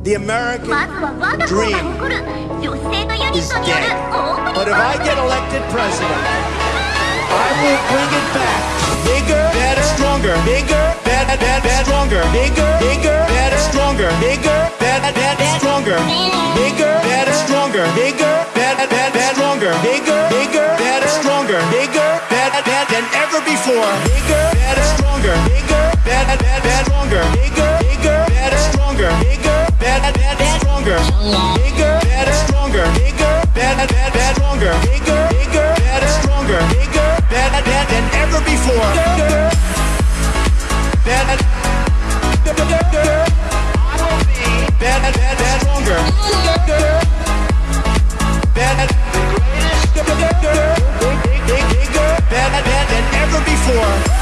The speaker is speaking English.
The American dream is dead. But if I get elected president, I will bring it back. Bigger, better, stronger. Bigger, better, better, stronger. Bigger, bigger, better, stronger. Bigger, better, better, stronger. Bigger, better, stronger. Bigger, better, better, stronger. Bigger, bigger, better, stronger. Bigger, better, better than ever before. Bigger. Bigger, better, stronger. Bigger, better, better, stronger. Bigger, bigger, better, stronger. Bigger, better, better than ever before. Bigger, better, better, better, better, stronger. Bigger, better, the greatest. Bigger, better, better than ever before.